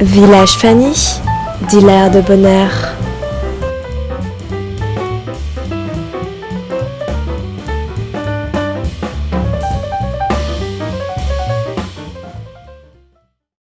Village Fanny, dit l'air de bonheur.